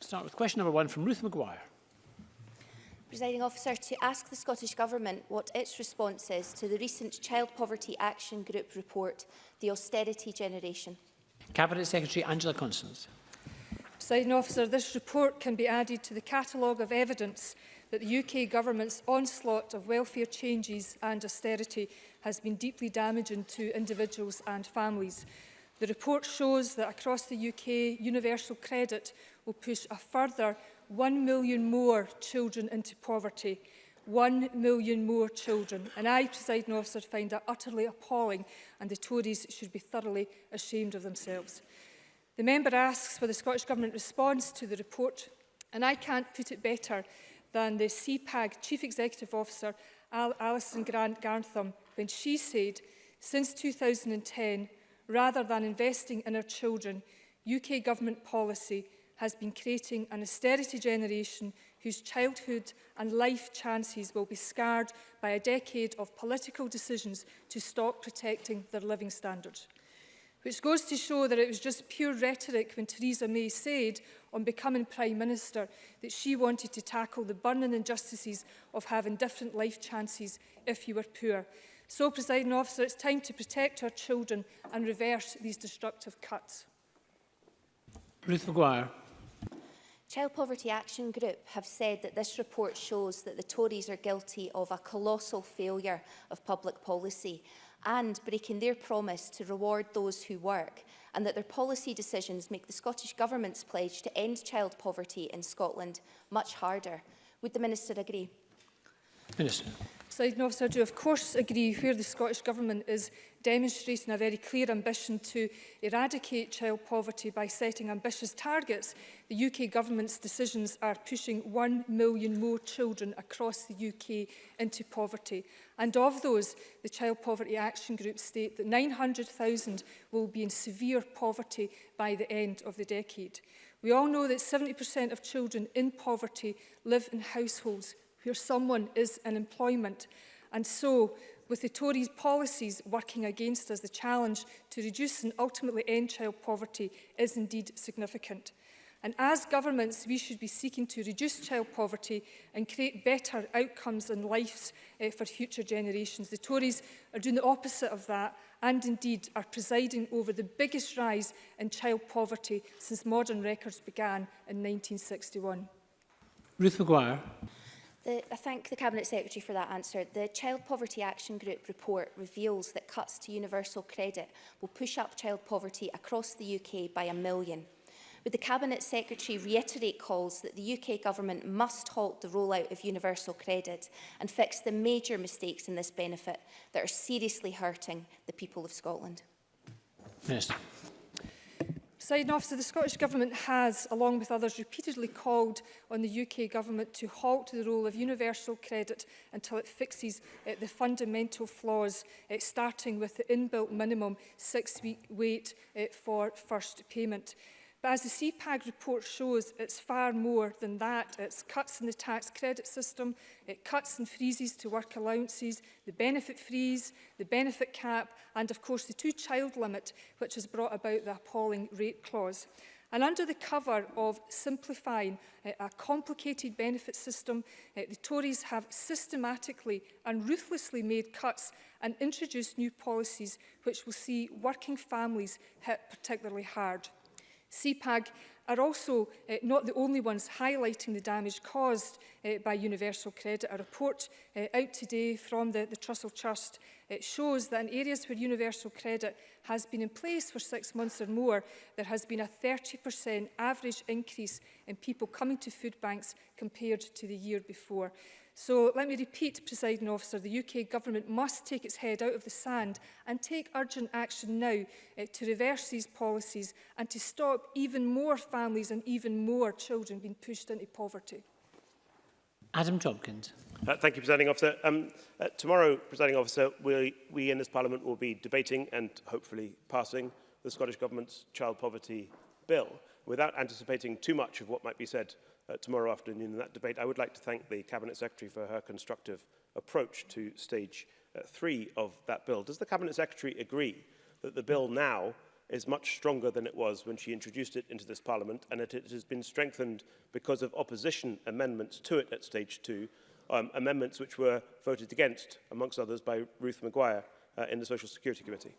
Start with question number one from Ruth McGuire. Presiding Officer, to ask the Scottish Government what its response is to the recent Child Poverty Action Group report, The Austerity Generation. Cabinet Secretary Angela Constance. Presiding Officer, this report can be added to the catalogue of evidence that the UK Government's onslaught of welfare changes and austerity has been deeply damaging to individuals and families. The report shows that across the UK, universal credit will push a further 1 million more children into poverty. 1 million more children. And I, presiding officer, find that utterly appalling and the Tories should be thoroughly ashamed of themselves. The member asks for the Scottish Government response to the report and I can't put it better than the CPAG Chief Executive Officer Al Alison Grant Garntham when she said, since 2010, rather than investing in our children, UK government policy has been creating an austerity generation whose childhood and life chances will be scarred by a decade of political decisions to stop protecting their living standards. Which goes to show that it was just pure rhetoric when Theresa May said on becoming Prime Minister that she wanted to tackle the burning injustices of having different life chances if you were poor. So, presiding officer, it's time to protect our children and reverse these destructive cuts. Ruth McGuire. Child Poverty Action Group have said that this report shows that the Tories are guilty of a colossal failure of public policy and breaking their promise to reward those who work and that their policy decisions make the Scottish Government's pledge to end child poverty in Scotland much harder. Would the Minister agree? Minister. Presiding officer, I do of course agree where the Scottish Government is demonstrating a very clear ambition to eradicate child poverty by setting ambitious targets. The UK Government's decisions are pushing 1 million more children across the UK into poverty. And of those, the Child Poverty Action Group state that 900,000 will be in severe poverty by the end of the decade. We all know that 70% of children in poverty live in households where someone is in employment. And so, with the Tories' policies working against us, the challenge to reduce and ultimately end child poverty is indeed significant. And as governments, we should be seeking to reduce child poverty and create better outcomes and lives eh, for future generations. The Tories are doing the opposite of that and indeed are presiding over the biggest rise in child poverty since modern records began in 1961. Ruth McGuire. The, I thank the Cabinet Secretary for that answer. The Child Poverty Action Group report reveals that cuts to universal credit will push up child poverty across the UK by a million. Would the Cabinet Secretary reiterate calls that the UK Government must halt the rollout of universal credit and fix the major mistakes in this benefit that are seriously hurting the people of Scotland? Minister. Yes. Presiding officer, the Scottish Government has, along with others, repeatedly called on the UK Government to halt the role of universal credit until it fixes uh, the fundamental flaws, uh, starting with the inbuilt minimum six-week wait uh, for first payment. But as the CPAG report shows, it's far more than that. It's cuts in the tax credit system, it cuts and freezes to work allowances, the benefit freeze, the benefit cap, and of course the two-child limit, which has brought about the appalling rate clause. And under the cover of simplifying uh, a complicated benefit system, uh, the Tories have systematically and ruthlessly made cuts and introduced new policies which will see working families hit particularly hard. CPAG are also uh, not the only ones highlighting the damage caused uh, by universal credit. A report uh, out today from the, the Trussell Trust It shows that in areas where universal credit has been in place for six months or more, there has been a 30% average increase in people coming to food banks compared to the year before. So let me repeat, presiding officer, the UK government must take its head out of the sand and take urgent action now eh, to reverse these policies and to stop even more families and even more children being pushed into poverty. Adam Tompkins. Uh, thank you, Presiding Officer. Um, uh, tomorrow, Presiding Officer, we, we in this Parliament will be debating and hopefully passing the Scottish Government's child poverty bill. Without anticipating too much of what might be said uh, tomorrow afternoon in that debate, I would like to thank the Cabinet Secretary for her constructive approach to stage uh, three of that bill. Does the Cabinet Secretary agree that the bill now is much stronger than it was when she introduced it into this Parliament and that it has been strengthened because of opposition amendments to it at stage two um, amendments which were voted against, amongst others, by Ruth Maguire uh, in the Social Security Committee.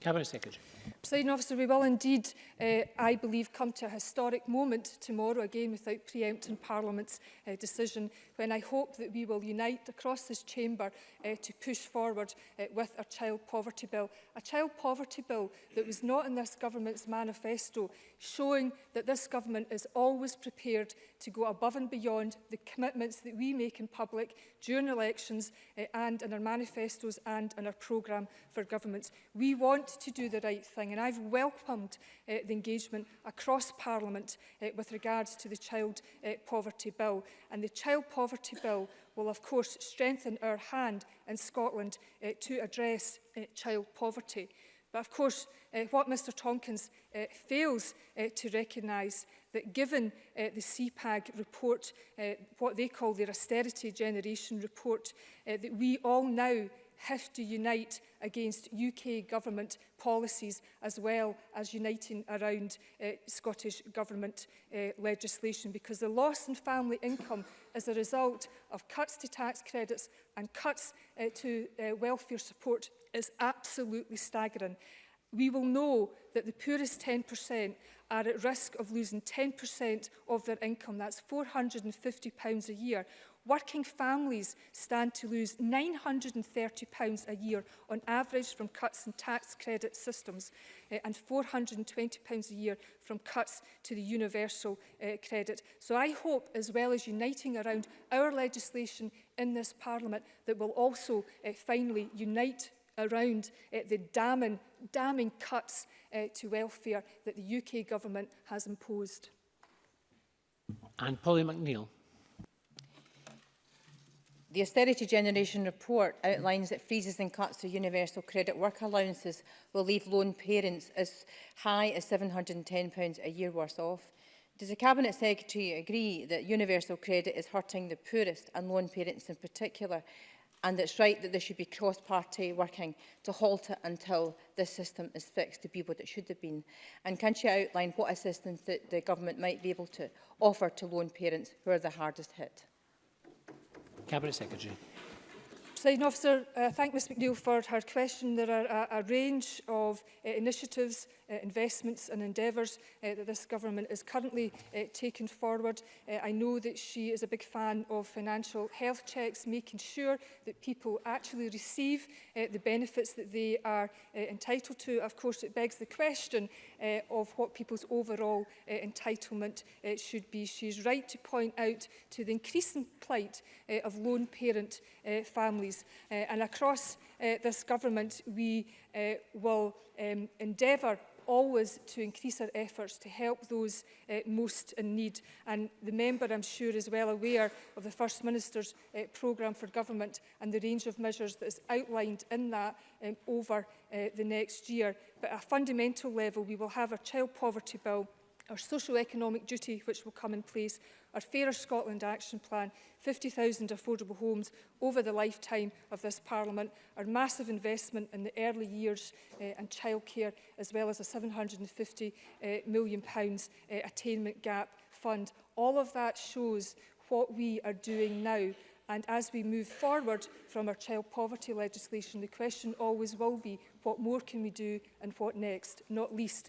Cabinet Secretary. Presiding officer, we will indeed, uh, I believe, come to a historic moment tomorrow, again without preempting Parliament's uh, decision, when I hope that we will unite across this chamber uh, to push forward uh, with our child poverty bill. A child poverty bill that was not in this government's manifesto, showing that this government is always prepared to go above and beyond the commitments that we make in public during elections uh, and in our manifestos and in our programme for governments. We want to do the right thing and I've welcomed uh, the engagement across Parliament uh, with regards to the Child uh, Poverty Bill. And the Child Poverty Bill will of course strengthen our hand in Scotland uh, to address uh, child poverty. But of course, uh, what Mr Tonkins uh, fails uh, to recognise that given uh, the CPAG report, uh, what they call their austerity generation report, uh, that we all now have to unite against UK government policies as well as uniting around uh, Scottish government uh, legislation because the loss in family income as a result of cuts to tax credits and cuts uh, to uh, welfare support is absolutely staggering. We will know that the poorest 10% are at risk of losing 10% of their income. That's £450 a year Working families stand to lose £930 a year on average from cuts in tax credit systems uh, and £420 a year from cuts to the universal uh, credit. So I hope, as well as uniting around our legislation in this Parliament, that we'll also uh, finally unite around uh, the damning, damning cuts uh, to welfare that the UK government has imposed. And Polly McNeill. The Austerity Generation report outlines that freezes and cuts to universal credit work allowances will leave lone parents as high as £710 a year worse off. Does the Cabinet Secretary agree that universal credit is hurting the poorest and lone parents in particular and it's right that there should be cross-party working to halt it until this system is fixed to be what it should have been? And can she outline what assistance that the government might be able to offer to lone parents who are the hardest hit? Cabinet Secretary. Presiding officer, I uh, thank Ms McNeill for her question. There are a, a range of uh, initiatives, uh, investments and endeavours uh, that this government is currently uh, taking forward. Uh, I know that she is a big fan of financial health checks, making sure that people actually receive uh, the benefits that they are uh, entitled to. Of course, it begs the question uh, of what people's overall uh, entitlement uh, should be. She's right to point out to the increasing plight uh, of lone parent uh, families families. Uh, and across uh, this government, we uh, will um, endeavour always to increase our efforts to help those uh, most in need. And the member, I'm sure, is well aware of the First Minister's uh, programme for government and the range of measures that is outlined in that um, over uh, the next year. But at a fundamental level, we will have a child poverty bill our socio-economic duty, which will come in place, our Fairer Scotland Action Plan, 50,000 affordable homes over the lifetime of this Parliament, our massive investment in the early years uh, and childcare, as well as a £750 uh, eh, million pounds, uh, attainment gap fund. All of that shows what we are doing now And as we move forward from our child poverty legislation, the question always will be, what more can we do and what next, not least